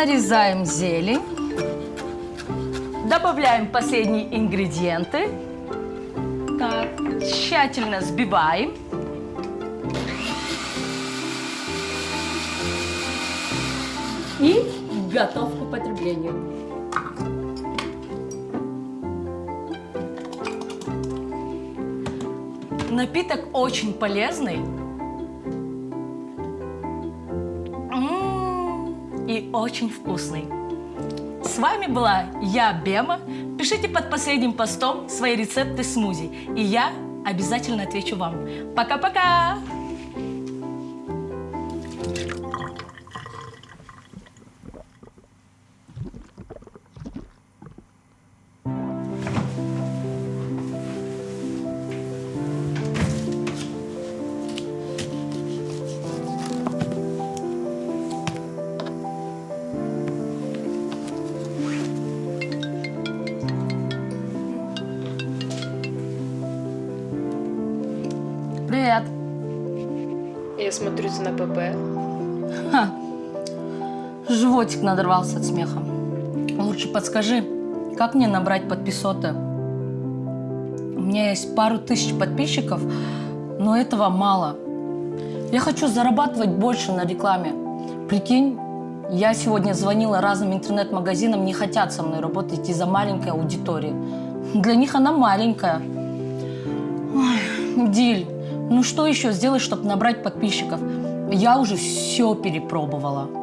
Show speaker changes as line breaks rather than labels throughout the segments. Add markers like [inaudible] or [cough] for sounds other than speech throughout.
Нарезаем зелень. Добавляем последние ингредиенты. Так, тщательно сбиваем. И готов к употреблению. Напиток очень полезный. И очень вкусный. С вами была я, Бема. Пишите под последним постом свои рецепты смузи, и я обязательно отвечу вам. Пока-пока! Животик надорвался от смеха. Лучше подскажи, как мне набрать подписоты? У меня есть пару тысяч подписчиков, но этого мало. Я хочу зарабатывать больше на рекламе. Прикинь, я сегодня звонила разным интернет-магазинам, не хотят со мной работать из-за маленькой аудитории. Для них она маленькая. Ой, Диль, ну что еще сделать, чтобы набрать подписчиков? Я уже все перепробовала.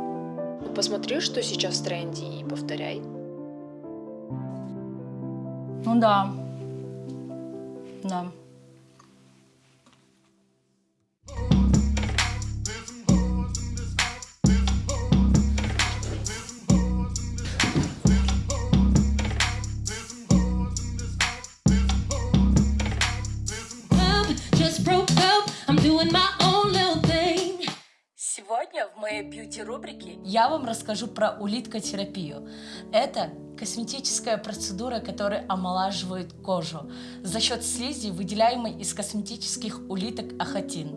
Посмотри, что сейчас в тренде, и повторяй.
Ну да. Да. Сегодня в моей бьюти-рубрике я вам расскажу про улиткотерапию. Это косметическая процедура, которая омолаживает кожу за счет слизи, выделяемой из косметических улиток ахатин.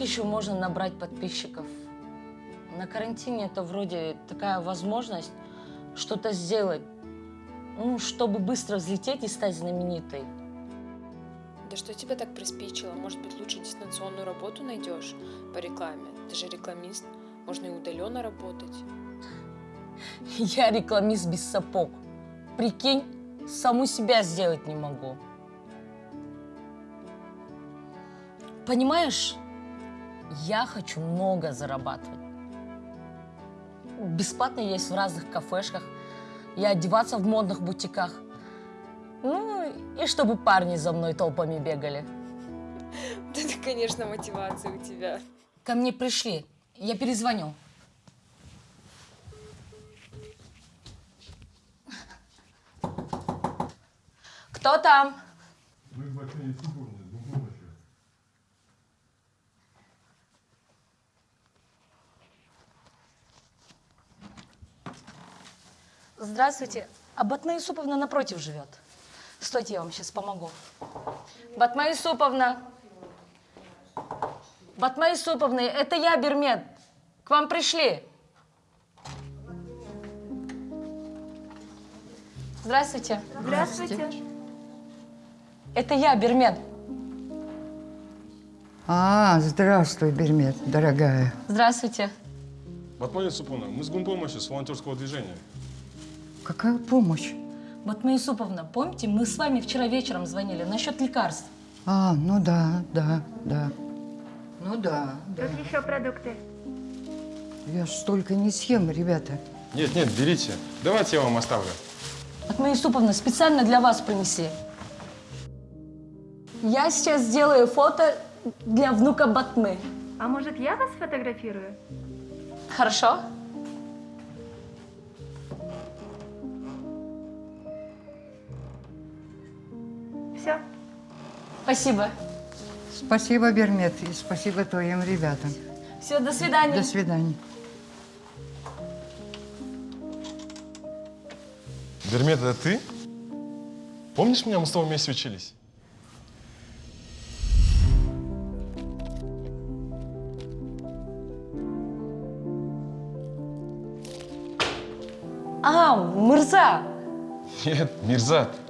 Как еще можно набрать подписчиков? На карантине это вроде такая возможность что-то сделать, ну, чтобы быстро взлететь и стать знаменитой.
Да что тебя так приспичило? Может быть, лучше дистанционную работу найдешь по рекламе? Ты же рекламист, можно и удаленно работать. [laughs]
Я рекламист без сапог. Прикинь, саму себя сделать не могу. Понимаешь, я хочу много зарабатывать. Бесплатно есть в разных кафешках, и одеваться в модных бутиках. Ну, и чтобы парни за мной толпами бегали. [laughs]
Да это, конечно, мотивация у тебя.
Ко мне пришли, я перезвоню. [laughs] Кто там?
Мы в Матвее Сибурне, с помощью.
Здравствуйте. А Батма Юсуповна напротив живет. Стойте, я вам сейчас помогу. Батма Юсуповна. Батма Юсуповна, это я, Бермед. К вам пришли. Здравствуйте.
Здравствуйте.
Это я, Бермед.
А, здравствуй, Бермет, дорогая.
Здравствуйте.
Батмалия Супуна, мы с гумпомощи, с волонтерского движения.
Какая помощь?
Батма Юсуповна, помните, мы с вами вчера вечером звонили насчет лекарств.
А, ну да, да, да. Ну да, да.
Тут еще продукты.
Я столько не съем, ребята.
Нет, нет, берите. Давайте я вам оставлю.
Батма Юсуповна, специально для вас принесли. Я сейчас сделаю фото для внука Батмы.
А может, я вас сфотографирую?
Хорошо? Все. Спасибо.
Спасибо, Бермет, и спасибо твоим ребятам.
Все, до свидания.
До свидания.
Бермет, это ты? Помнишь меня, мы с тобой вместе учились?
А, Мырза.
Нет, Мирзат.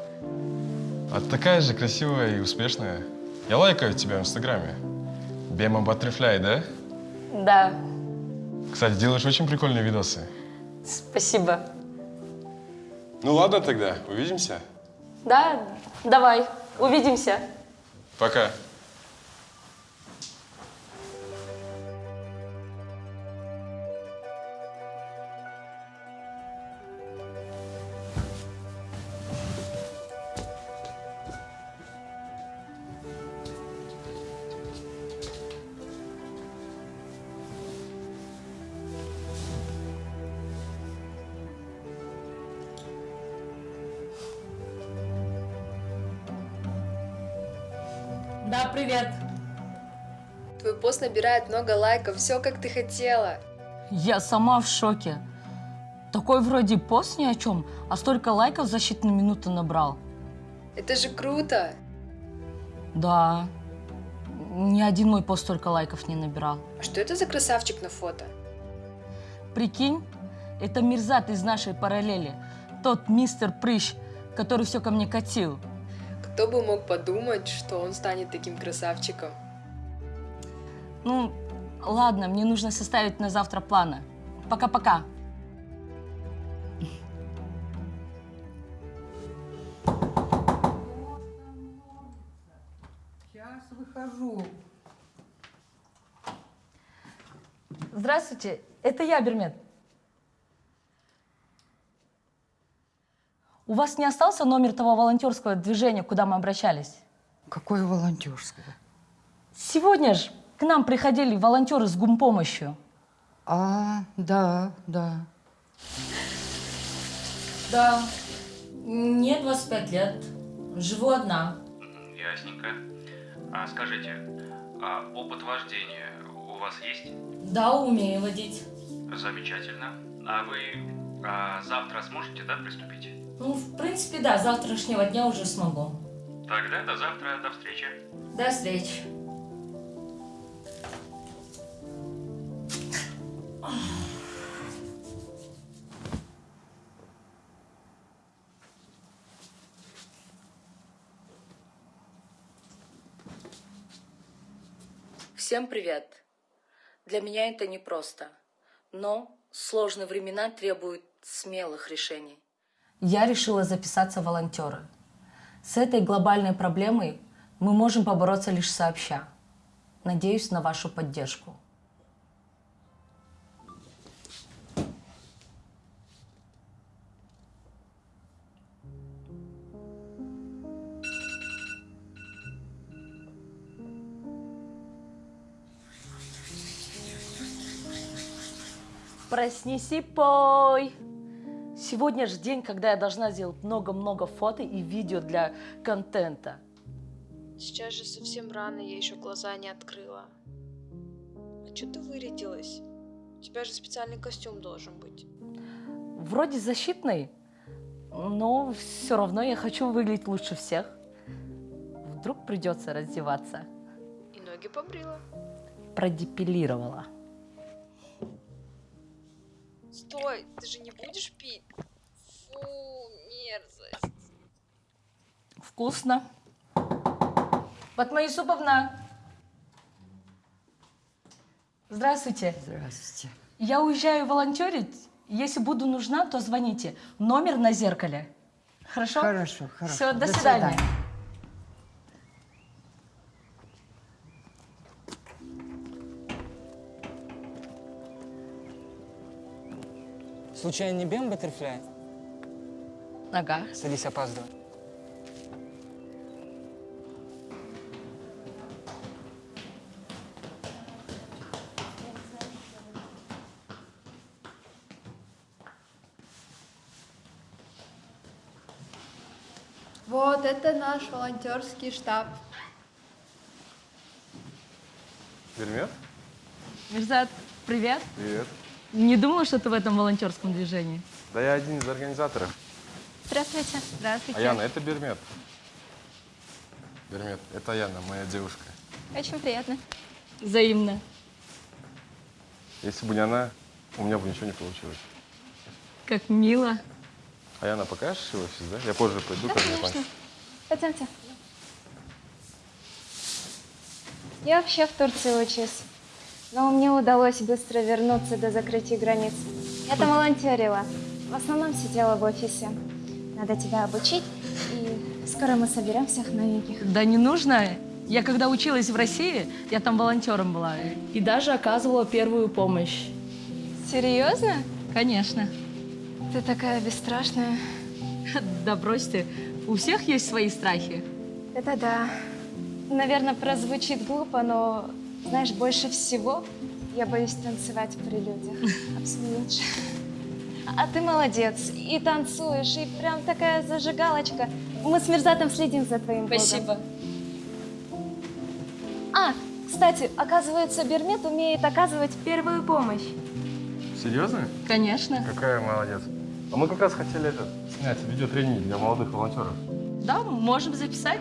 А ты такая же красивая и успешная. Я лайкаю тебя в Инстаграме. Бема Баттерфляй, да?
Да,
Кстати, делаешь очень прикольные видосы.
спасибо.
Ну ладно тогда, увидимся.
Да, давай, увидимся.
Пока.
Да, привет.
Твой пост набирает много лайков, все как ты хотела.
Я сама в шоке. Такой вроде пост ни о чем, а столько лайков за считанные минуты набрал.
Это же круто.
Да. Ни один мой пост столько лайков не набирал.
А что это за красавчик на фото?
Прикинь, это Мирзат из нашей параллели. Тот мистер Прыщ, который все ко мне катил.
Кто бы мог подумать, что он станет таким красавчиком?
Ну, ладно, мне нужно составить на завтра планы. Пока-пока.
Сейчас выхожу.
Здравствуйте, это я, Бермет. У вас не остался номер того волонтерского движения, куда мы обращались?
Какое волонтерское?
Сегодня же к нам приходили волонтеры с гумпомощью.
А, да, да.
Да, мне 25 лет, живу одна.
Ясненько. А скажите, а опыт вождения у вас есть?
Да, умею водить.
Замечательно. А вы а, завтра сможете, да, приступить?
Ну, в принципе, да, с завтрашнего дня уже смогу.
Тогда до завтра, до встречи.
До встречи. Всем привет. Для меня это непросто, но сложные времена требуют смелых решений. Я решила записаться в волонтеры. С этой глобальной проблемой мы можем побороться лишь сообща. Надеюсь на вашу поддержку. Проснись и пой. Сегодня же день, когда я должна сделать много-много фото и видео для контента.
Сейчас же совсем рано, я еще глаза не открыла. А что ты вырядилась? У тебя же специальный костюм должен быть.
Вроде защитный, но все равно я хочу выглядеть лучше всех. Вдруг придется раздеваться.
И ноги побрила.
Продепилировала.
Стой, ты же не будешь пить? Фу, мерзость.
Вкусно. Батмаисуповна. Здравствуйте.
Здравствуйте.
Я уезжаю волонтерить. Если буду нужна, то звоните. Номер на зеркале. Хорошо?
Хорошо, хорошо.
Все, до, свидания.
Случайно не Бем Баттерфляй?
Ага.
Садись, опаздывай. Вот это наш волонтерский штаб.
Бермет?
Мирзат, привет.
Привет.
Не думала, что ты в этом волонтерском движении.
Да я один из организаторов.
Здравствуйте. Здравствуйте.
Аяна, это Бермет. Бермет, это Аяна, моя девушка.
Очень приятно.
Взаимно.
Если бы не она, у меня бы ничего не получилось.
Как мило.
Аяна, покажешь его офис, да? Я позже пойду,
Да, конечно.
панч.
Пойдемте. Я вообще в Турции учусь. Но мне удалось быстро вернуться до закрытия границ. Я там волонтерила. В основном сидела в офисе. Надо тебя обучить, и скоро мы соберем всех новеньких.
Да не нужно. Я когда училась в России, я там волонтером была. И даже оказывала первую помощь.
Серьезно?
Конечно.
Ты такая бесстрашная. [laughs]
Да брось ты. У всех есть свои страхи.
Это да. Наверное, прозвучит глупо, но, знаешь, больше всего я боюсь танцевать при людях. Абсолютно. А ты молодец. И танцуешь, и прям такая зажигалочка. Мы с Мирзатом следим за твоим блогом. А, кстати, оказывается, Бермет умеет оказывать первую помощь.
Серьезно?
Конечно.
Какая молодец. А мы как раз хотели этот, снять видеотренинг для молодых волонтеров.
Да, можем записать.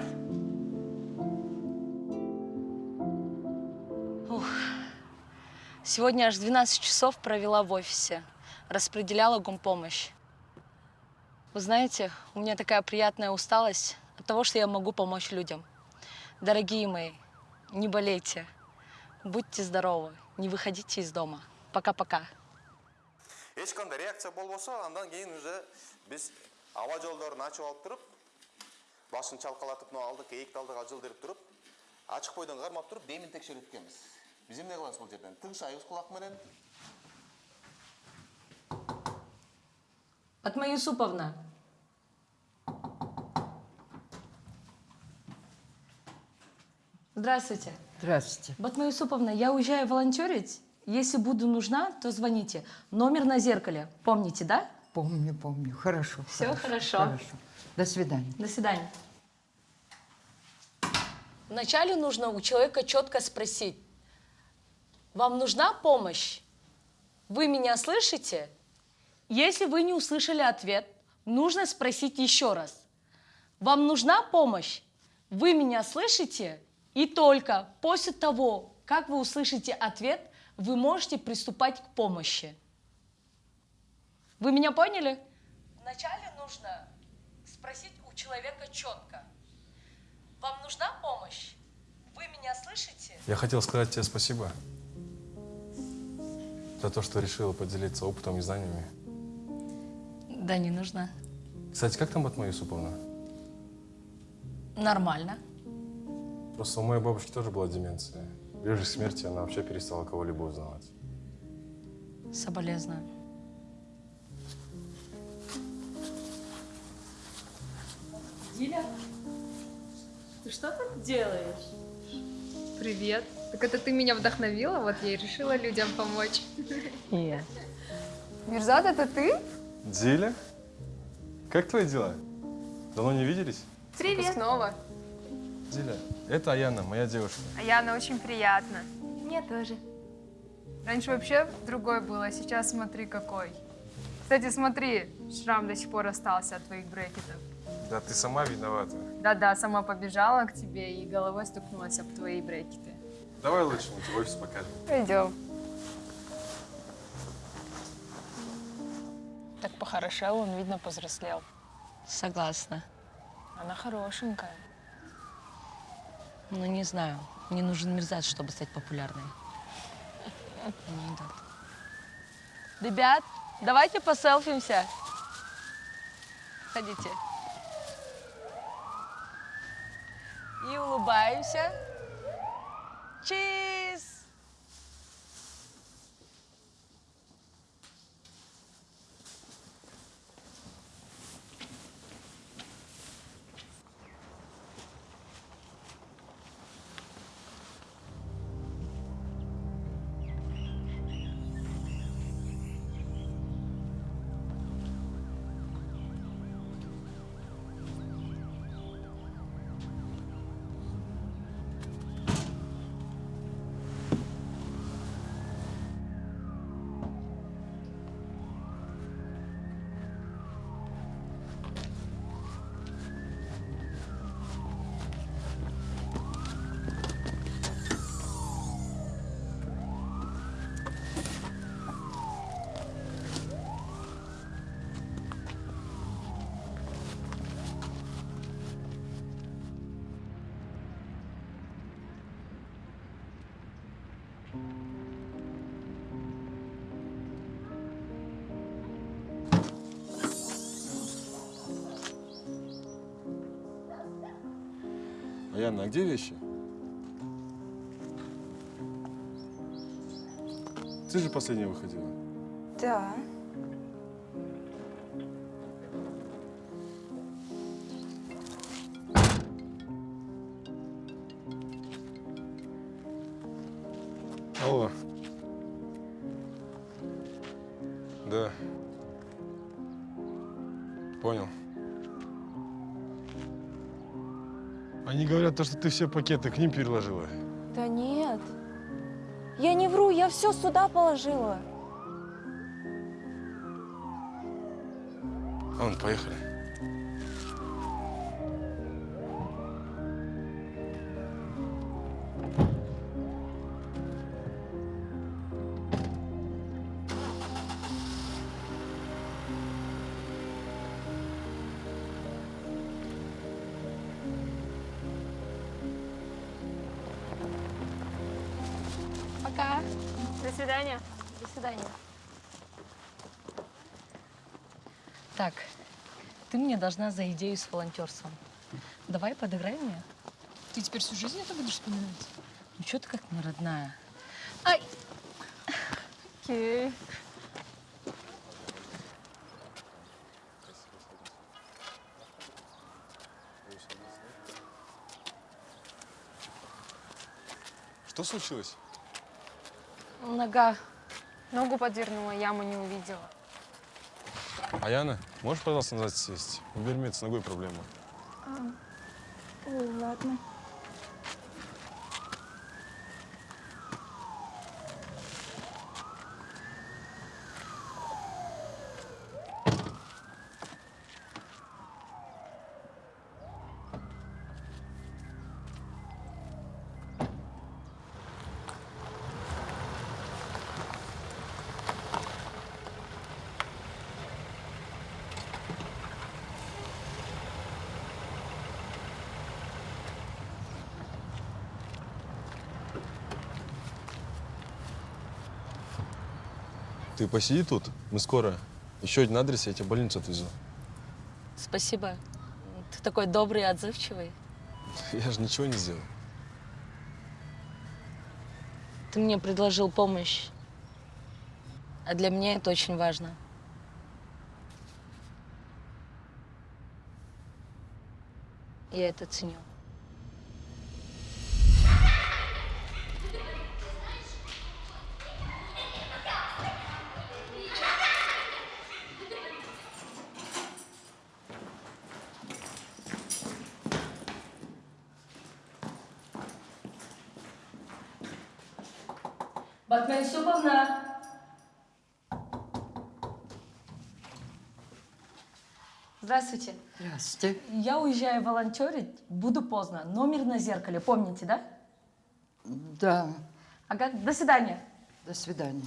Сегодня аж 12 часов провела в офисе. Распределяла гумпомощь. Вы знаете, у меня такая приятная усталость от того, что я могу помочь людям. Дорогие мои, не болейте. Будьте здоровы. Не выходите из дома. Пока-пока.
ешқандай реакция болбосо андан кейін уже биз аба жолдорун ачып алып туруп башын чалкалатып мына алдык биз эмне кылабыз бул жерден тыңшайбыз кулак менен
Атма Юсуповна. Здравствуйте.
Здравствуйте.
Батма Юсуповна, я уезжаю волонтерить. Если буду нужна, то звоните. Номер на зеркале. Помните, да?
Помню, помню. Хорошо.
Всё хорошо.
Хорошо. До свидания.
До свидания. Вначале нужно у человека четко спросить. Вам нужна помощь? Вы меня слышите? Если вы не услышали ответ, нужно спросить еще раз. Вам нужна помощь? Вы меня слышите? И только после того, как вы услышите ответ, вы можете приступать к помощи. Вы меня поняли? Вначале нужно спросить у человека четко. Вам нужна помощь? Вы меня слышите?
Я хотел сказать тебе спасибо за то, что решила поделиться опытом и знаниями.
Да, не нужна.
Кстати, как там Батма Юсуповна?
Нормально.
Просто у моей бабушки тоже была деменция. Ближе к смерти она вообще перестала кого-либо узнавать.
Соболезную. Диля, ты что тут делаешь?
Привет. Так это ты меня вдохновила, вот я и решила людям помочь.
Нет.
Мирзат, это ты?
Диля? Как твои дела? Давно не виделись?
Привет. Снова.
Диля, это Аяна, моя девушка.
А Яна очень приятно.
Мне тоже.
Раньше вообще другой был, а сейчас смотри какой. Кстати, смотри, шрам до сих пор остался от твоих брекетов.
Да ты сама виновата.
Да-да, сама побежала к тебе и головой стукнулась об твои брекеты.
Давай лучше мы тебе офис покажем.
Пойдем.
Так похорошел, он, видно, повзрослел.
Согласна.
Она хорошенькая.
Ну, не знаю. Мне нужен мерзац, чтобы стать популярной. Не идет. Ребят, давайте поселфимся. Ходите. И улыбаемся. 七。
Яна, а где вещи? Ты же последняя выходила.
Да.
То, что ты все пакеты к ним переложила.
Да нет. Я не вру, я все сюда положила.
Ладно, поехали.
Пока. До свидания. До свидания.
Так, ты мне должна за идею с волонтерством. Давай подыграй мне.
Ты теперь всю жизнь это будешь вспоминать?
Ну что ты как не родная? Ай!
Окей.
Что случилось?
Нога.
Ногу подвернула, яму не увидела.
А Яна, можешь, пожалуйста, назад сесть? У Бермет с ногой проблема.
Ой, ладно.
Ты посиди тут, мы скоро. Еще один адрес, я тебя в больницу отвезу.
Спасибо. Ты такой добрый и отзывчивый. [laughs]
Я же ничего не сделал.
Ты мне предложил помощь. А для меня это очень важно. Я это ценю. Батмен Суповна. Здравствуйте.
Здравствуйте.
Я уезжаю волонтерить, буду поздно. Номер на зеркале, помните, да?
Да,
Ага, до свидания.
до свидания.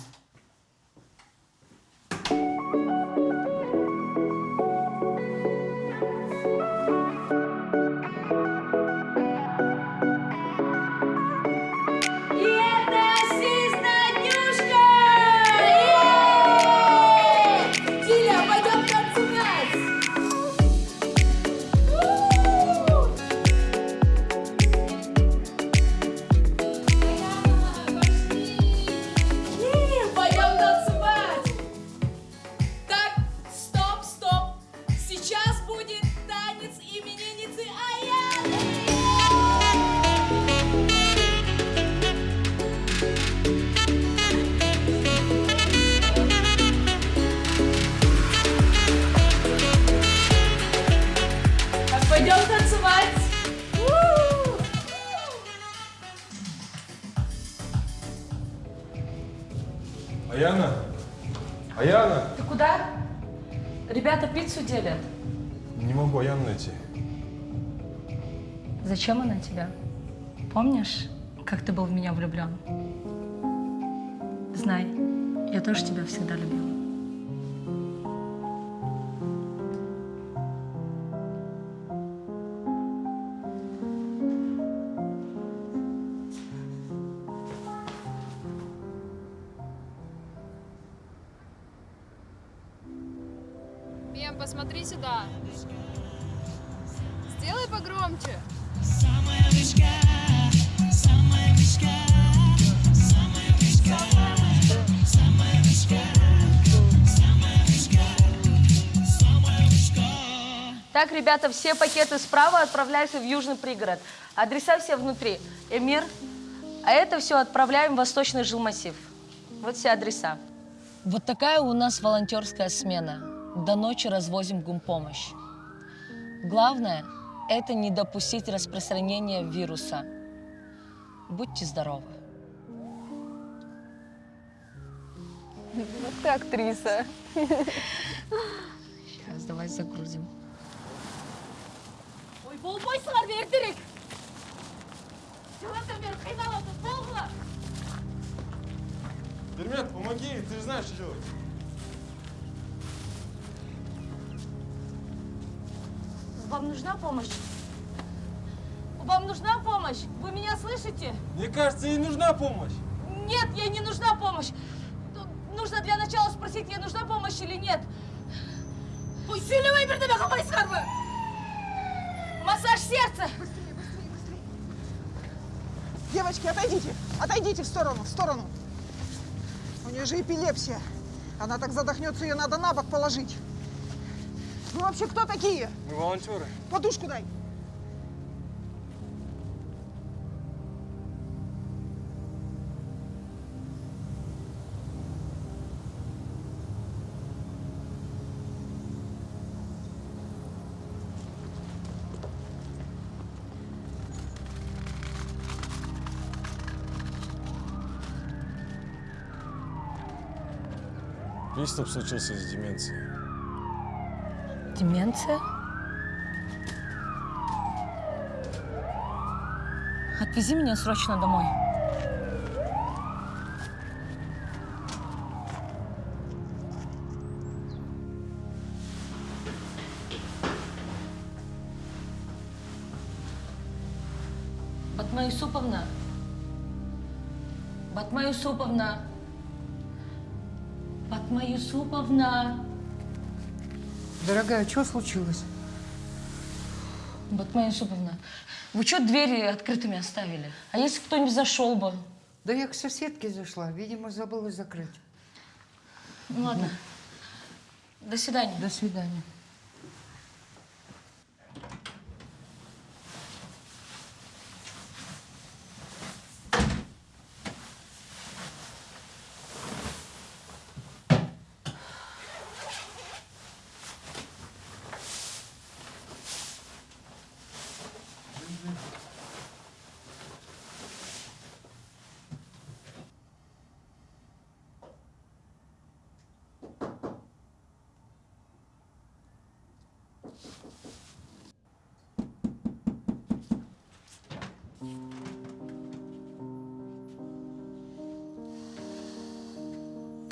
Помнишь, как ты был в меня влюблен? Знай, я тоже тебя всегда любила.
Бем, посмотри сюда. Сделай погромче.
Так, ребята, все пакеты справа отправляются в южный пригород. Адреса все внутри. Эмир. А это все отправляем в восточный жилмассив. Вот все адреса. Вот такая у нас волонтерская смена. До ночи развозим гумпомощь. Главное – это не допустить распространения вируса. Будьте здоровы.
Вот ты актриса.
Сейчас давай загрузим.
Ой, болбойсыңар бердірек! Жыландан бері қиналып отыр, болғыла!
Пермет, помоги, ты же знаешь, что делать.
Вам нужна помощь? Вам нужна помощь? Вы меня слышите?
Мне кажется, ей нужна помощь.
Нет, ей не нужна помощь. Тут нужно для начала спросить, ей нужна помощь или нет.
Ой, сөйлемей бірдеме қылмайсыңар ма?
Массаж сердца.
Девочки, отойдите, отойдите в сторону, в сторону. У нее же эпилепсия. Она так задохнется, ее надо на бок положить. Вы вообще кто такие?
Мы волонтеры.
Подушку дай.
Приступ случился с деменцией.
Деменция? Отвези меня срочно домой. Батма Юсуповна. Батма Юсуповна. Юсуповна.
Дорогая, что случилось?
Батма Юсуповна, вы что двери открытыми оставили? А если кто-нибудь зашел бы?
Да я к соседке зашла, видимо, забыла закрыть.
Ну ладно. До свидания.
До свидания.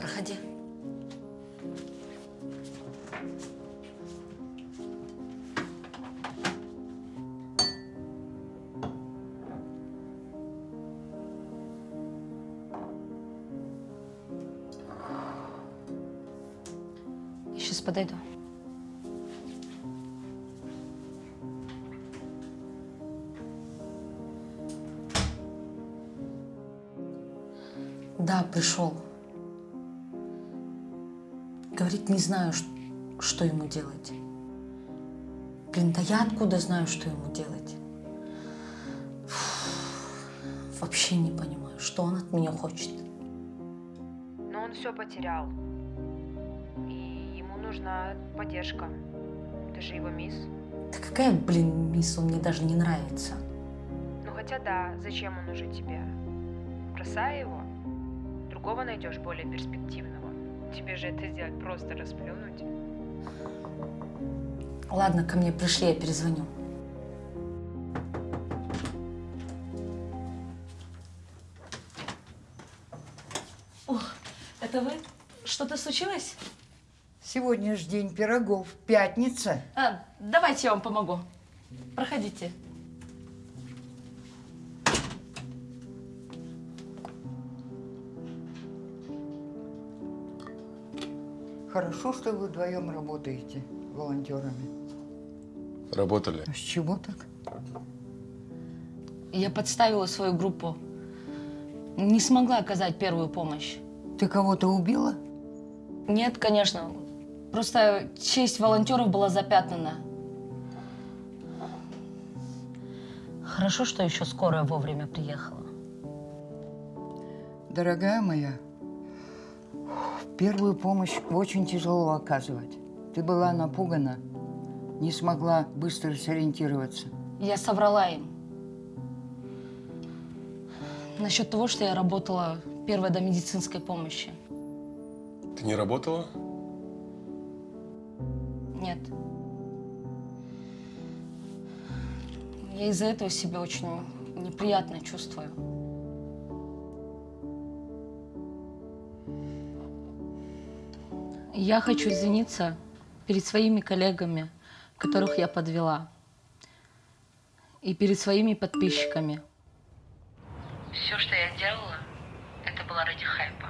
Проходи. Я сейчас подойду. Да, пришел. Не знаю, что ему делать. Блин, да я откуда знаю, что ему делать? Фу, Вообще не понимаю, что он от меня хочет.
Но он все потерял. И ему нужна поддержка. Ты же его мисс.
Да какая, блин, мисс, он мне даже не нравится.
Ну хотя да, зачем он уже тебе? Бросай его. Другого найдешь более перспективного. Тебе же это сделать просто расплюнуть.
Ладно, ко мне пришли, я перезвоню. Ох, это вы? Что-то случилось?
Сегодня же день пирогов, пятница.
А, давайте я вам помогу. Проходите.
Хорошо, что вы вдвоем работаете волонтерами.
Работали.
А с чего так?
Я подставила свою группу. Не смогла оказать первую помощь.
Ты кого-то убила?
Нет, конечно. Просто честь волонтеров была запятнана. Хорошо, что еще скорая вовремя приехала.
Дорогая моя, первую помощь очень тяжело оказывать. Ты была напугана, не смогла быстро сориентироваться.
Я соврала им. Насчет того, что я работала первой до медицинской помощи.
Ты не работала?
Нет. Я из-за этого себя очень неприятно чувствую. Я хочу извиниться перед своими коллегами, которых я подвела, и перед своими подписчиками. Все, что я делала, это было ради хайпа.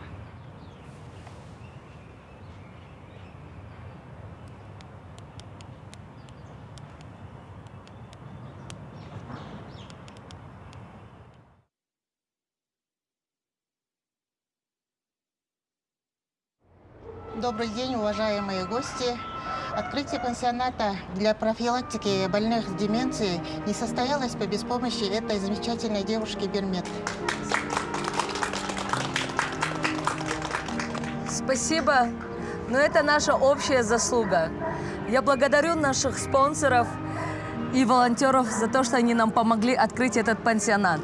Добрый день, уважаемые гости. Открытие пансионата для профилактики больных с деменцией не состоялось по без помощи этой замечательной девушки Бермет.
Спасибо, но это наша общая заслуга. Я благодарю наших спонсоров и волонтеров за то, что они нам помогли открыть этот пансионат.